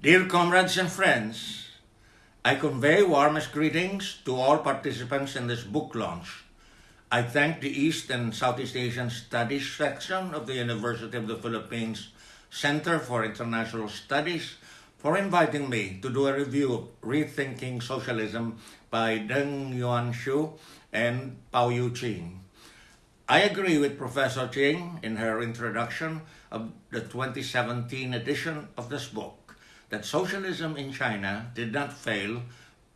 Dear comrades and friends, I convey warmest greetings to all participants in this book launch. I thank the East and Southeast Asian Studies section of the University of the Philippines Center for International Studies for inviting me to do a review of Rethinking Socialism by Deng Yuan Hsu and Pao Yu Ching. I agree with Professor Ching in her introduction of the 2017 edition of this book that socialism in China did not fail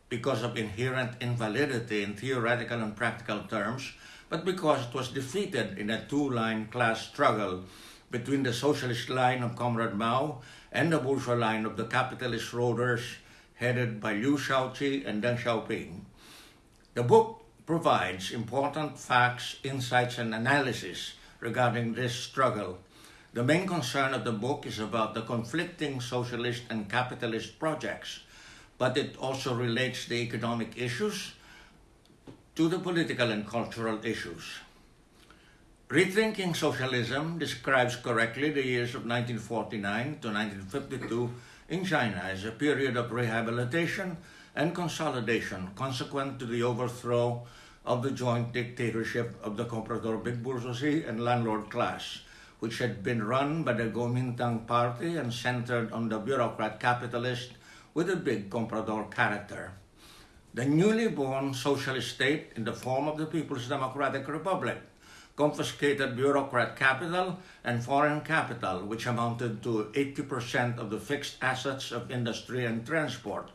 because of inherent invalidity in theoretical and practical terms, but because it was defeated in a two-line class struggle between the socialist line of Comrade Mao and the bourgeois line of the capitalist rulers headed by Liu Shaoqi and Deng Xiaoping. The book provides important facts, insights, and analysis regarding this struggle. The main concern of the book is about the conflicting socialist and capitalist projects, but it also relates the economic issues to the political and cultural issues. Rethinking Socialism describes correctly the years of 1949 to 1952 in China as a period of rehabilitation and consolidation consequent to the overthrow of the joint dictatorship of the comprador big bourgeoisie and landlord class, which had been run by the Kuomintang party and centered on the bureaucrat capitalist with a big comprador character. The newly born socialist state in the form of the People's Democratic Republic confiscated bureaucrat capital and foreign capital, which amounted to 80% of the fixed assets of industry and transport.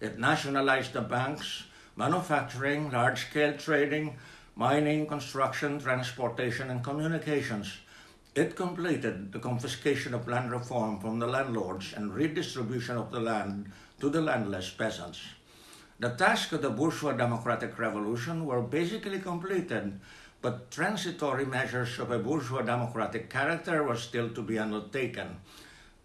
It nationalized the banks, manufacturing, large-scale trading, mining, construction, transportation, and communications. It completed the confiscation of land reform from the landlords and redistribution of the land to the landless peasants. The task of the bourgeois democratic revolution were basically completed, but transitory measures of a bourgeois democratic character were still to be undertaken.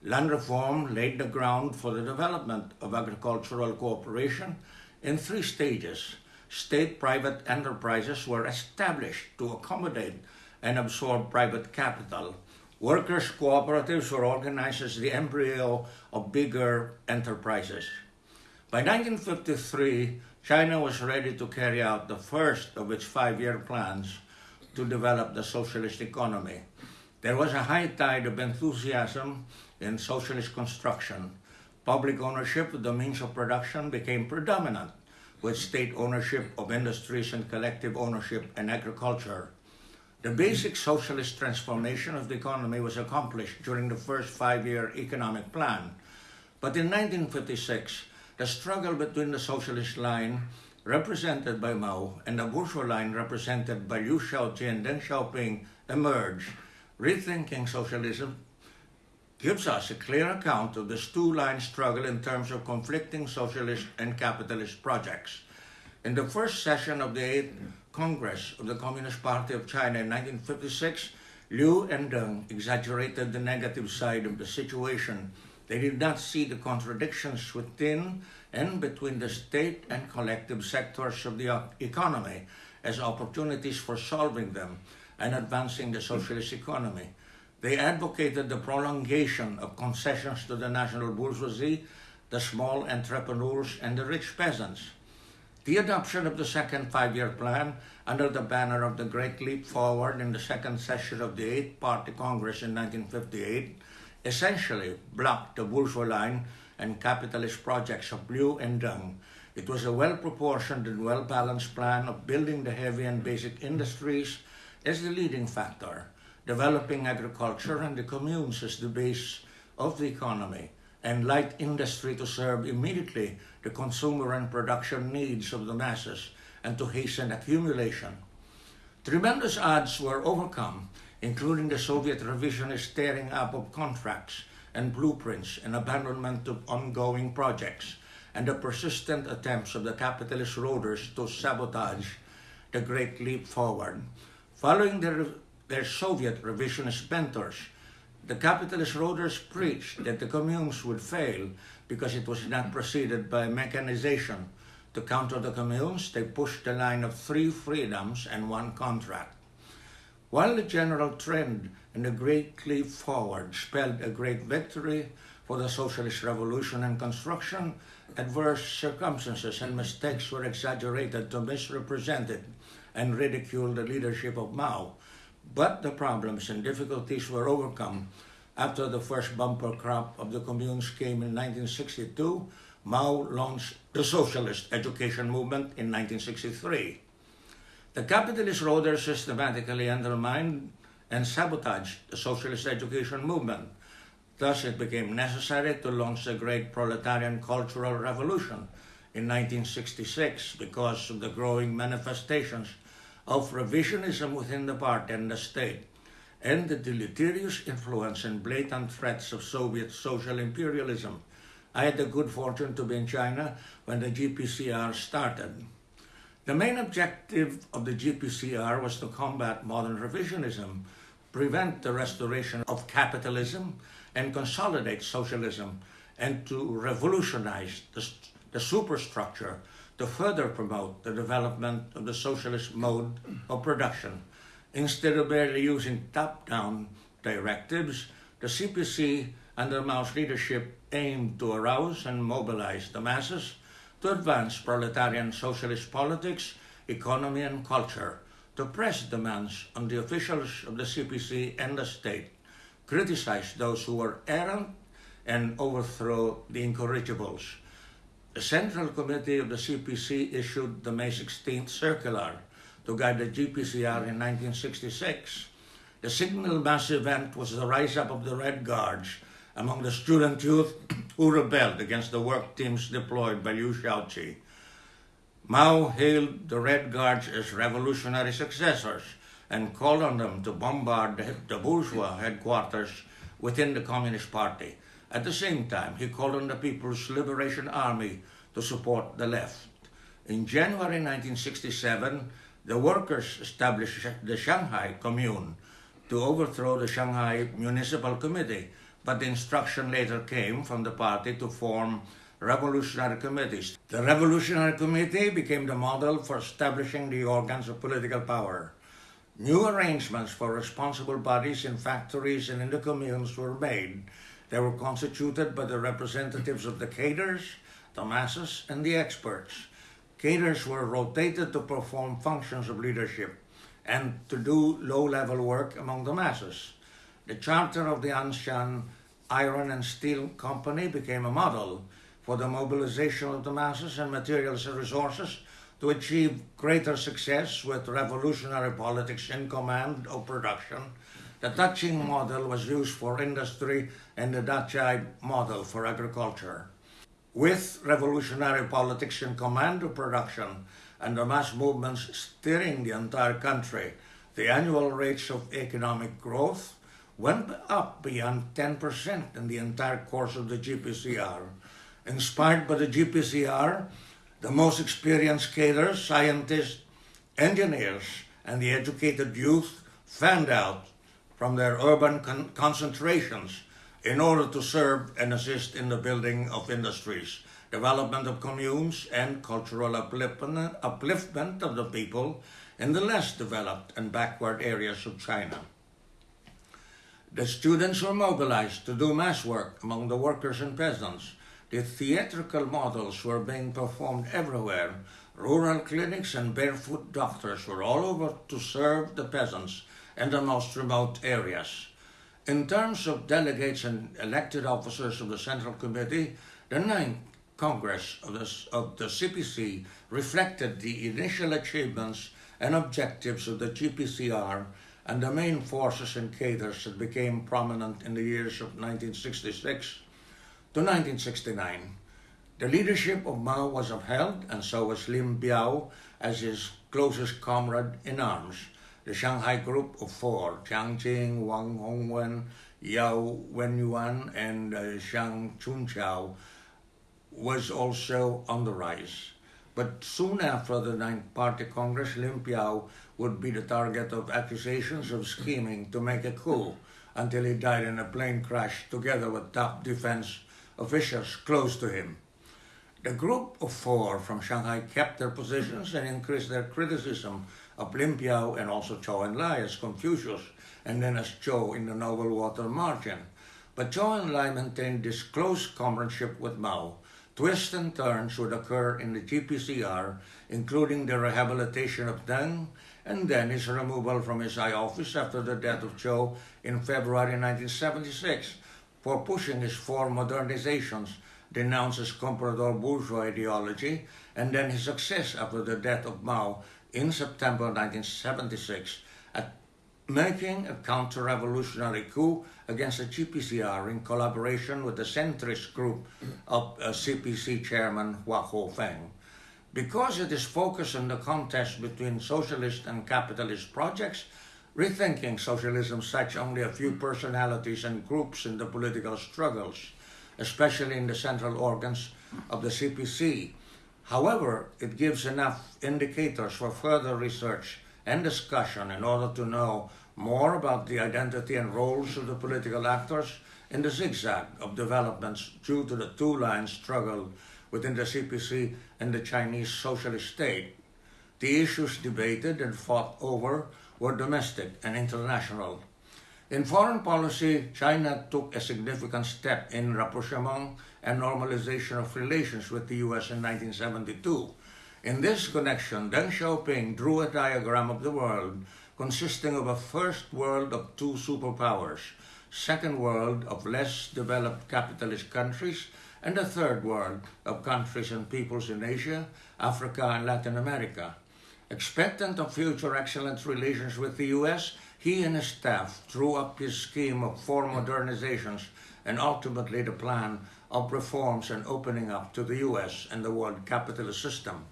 Land reform laid the ground for the development of agricultural cooperation in three stages. State-private enterprises were established to accommodate and absorb private capital. Workers' cooperatives were organized as the embryo of bigger enterprises. By 1953, China was ready to carry out the first of its five-year plans to develop the socialist economy. There was a high tide of enthusiasm in socialist construction, public ownership of the means of production became predominant, with state ownership of industries and collective ownership in agriculture. The basic socialist transformation of the economy was accomplished during the first five-year economic plan. But in 1956, the struggle between the socialist line, represented by Mao, and the bourgeois line, represented by Liu Shaoqi and Deng Xiaoping, emerged, rethinking socialism gives us a clear account of this two-line struggle in terms of conflicting socialist and capitalist projects. In the first session of the 8th Congress of the Communist Party of China in 1956, Liu and Deng exaggerated the negative side of the situation. They did not see the contradictions within and between the state and collective sectors of the economy as opportunities for solving them and advancing the socialist economy. They advocated the prolongation of concessions to the national bourgeoisie, the small entrepreneurs, and the rich peasants. The adoption of the second five-year plan under the banner of the Great Leap Forward in the second session of the Eighth Party Congress in 1958 essentially blocked the bourgeois line and capitalist projects of Liu and Deng. It was a well-proportioned and well-balanced plan of building the heavy and basic industries as the leading factor developing agriculture and the communes as the base of the economy, and light industry to serve immediately the consumer and production needs of the masses and to hasten accumulation. Tremendous odds were overcome, including the Soviet revisionist tearing up of contracts and blueprints and abandonment of ongoing projects, and the persistent attempts of the capitalist rulers to sabotage the Great Leap Forward. Following the their Soviet revisionist mentors. The capitalist rulers preached that the communes would fail because it was not preceded by mechanization. To counter the communes, they pushed the line of three freedoms and one contract. While the general trend and the Great Leap Forward spelled a great victory for the socialist revolution and construction, adverse circumstances and mistakes were exaggerated to misrepresent it and ridicule the leadership of Mao. But the problems and difficulties were overcome after the first bumper crop of the communes came in 1962. Mao launched the socialist education movement in 1963. The capitalist rulers systematically undermined and sabotaged the socialist education movement. Thus, it became necessary to launch the great proletarian cultural revolution in 1966 because of the growing manifestations of revisionism within the party and the state, and the deleterious influence and blatant threats of Soviet social imperialism. I had the good fortune to be in China when the GPCR started. The main objective of the GPCR was to combat modern revisionism, prevent the restoration of capitalism, and consolidate socialism, and to revolutionize the, the superstructure to further promote the development of the socialist mode of production. Instead of barely using top-down directives, the CPC under Mao's leadership aimed to arouse and mobilize the masses to advance proletarian socialist politics, economy and culture, to press demands on the officials of the CPC and the state, criticize those who were errant, and overthrow the incorrigibles. The Central Committee of the CPC issued the May 16th circular to guide the GPCR in 1966. The signal mass event was the rise up of the Red Guards among the student youth who rebelled against the work teams deployed by Liu Shaoqi. Mao hailed the Red Guards as revolutionary successors and called on them to bombard the bourgeois headquarters within the Communist Party. At the same time, he called on the People's Liberation Army to support the left. In January 1967, the workers established the Shanghai Commune to overthrow the Shanghai Municipal Committee, but the instruction later came from the party to form revolutionary committees. The Revolutionary Committee became the model for establishing the organs of political power. New arrangements for responsible bodies in factories and in the communes were made. They were constituted by the representatives of the cadres, the masses, and the experts. Cadres were rotated to perform functions of leadership and to do low-level work among the masses. The charter of the Anshan Iron and Steel Company became a model for the mobilization of the masses and materials and resources to achieve greater success with revolutionary politics in command of production. The Daqing model was used for industry and the Dazhai model for agriculture. With revolutionary politics in command of production and the mass movements steering the entire country, the annual rates of economic growth went up beyond 10% in the entire course of the GPCR. Inspired by the GPCR, the most experienced cadres, scientists, engineers, and the educated youth fanned out from their urban con concentrations in order to serve and assist in the building of industries, development of communes, and cultural upliftment, upliftment of the people in the less developed and backward areas of China. The students were mobilized to do mass work among the workers and peasants. The theatrical models were being performed everywhere. Rural clinics and barefoot doctors were all over to serve the peasants in the most remote areas. In terms of delegates and elected officers of the Central Committee, the Ninth Congress of the, of the CPC reflected the initial achievements and objectives of the GPCR and the main forces and cadres that became prominent in the years of 1966 to 1969. The leadership of Mao was upheld, and so was Lin Biao as his closest comrade in arms the Shanghai Group of Four, Jiang Qing, Wang Hongwen, Yao Wenyuan, and uh, Zhang Chunqiao, was also on the rise. But soon after the Ninth Party Congress, Lin Biao would be the target of accusations of scheming to make a coup until he died in a plane crash together with top defense officials close to him. The group of four from Shanghai kept their positions and increased their criticism of Lin and also Zhou Enlai as Confucius, and then as Chou in the Noble Water Margin. But Zhou Enlai maintained this close comradeship with Mao. Twists and turns would occur in the GPCR, including the rehabilitation of Deng and then his removal from his high office after the death of Chou in February 1976 for pushing his four modernizations, denounced as comprador bourgeois ideology, and then his success after the death of Mao in September 1976 at making a counter-revolutionary coup against the GPCR in collaboration with the centrist group of uh, CPC chairman Hua Guofeng. Because it is focused on the contest between socialist and capitalist projects, rethinking socialism cites only a few personalities and groups in the political struggles, especially in the central organs of the CPC. However, it gives enough indicators for further research and discussion in order to know more about the identity and roles of the political actors in the zigzag of developments due to the two-line struggle within the CPC and the Chinese Socialist state. The issues debated and fought over were domestic and international. In foreign policy, China took a significant step in rapprochement and normalization of relations with the US in 1972. In this connection, Deng Xiaoping drew a diagram of the world consisting of a first world of two superpowers, second world of less developed capitalist countries, and a third world of countries and peoples in Asia, Africa, and Latin America. Expectant of future excellent relations with the US, he and his staff drew up his scheme of four modernizations and ultimately the plan of reforms and opening up to the US and the world capitalist system.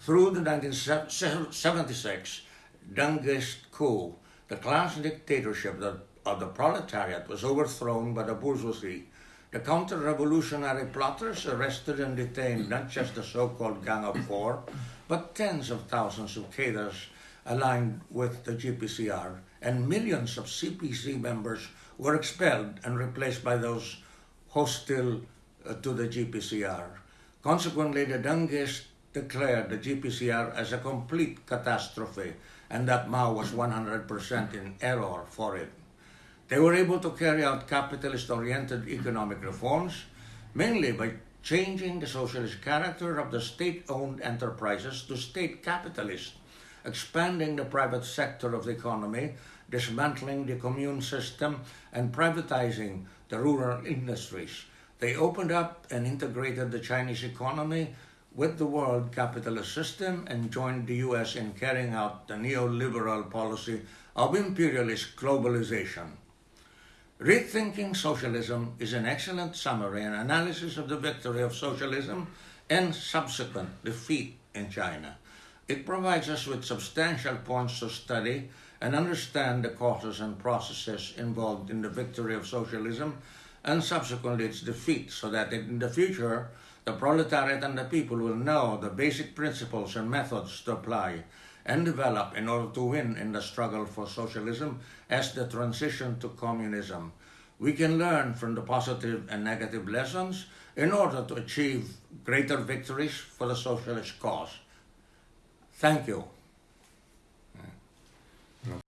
Through the 1976 Dengist coup, the class dictatorship of the proletariat was overthrown by the bourgeoisie. The counter-revolutionary plotters arrested and detained not just the so-called Gang of Four, but tens of thousands of cadres aligned with the GPCR, and millions of CPC members were expelled and replaced by those hostile uh, to the GPCR. Consequently, the Dengists declared the GPCR as a complete catastrophe and that Mao was 100% in error for it. They were able to carry out capitalist-oriented economic reforms, mainly by changing the socialist character of the state-owned enterprises to state capitalist, expanding the private sector of the economy, dismantling the commune system, and privatizing the rural industries. They opened up and integrated the Chinese economy with the world capitalist system and joined the US in carrying out the neoliberal policy of imperialist globalization. Rethinking Socialism is an excellent summary and analysis of the victory of socialism and subsequent defeat in China. It provides us with substantial points to study and understand the causes and processes involved in the victory of socialism and subsequently its defeat so that in the future the proletariat and the people will know the basic principles and methods to apply and develop in order to win in the struggle for socialism as the transition to communism. We can learn from the positive and negative lessons in order to achieve greater victories for the socialist cause. Thank you. No.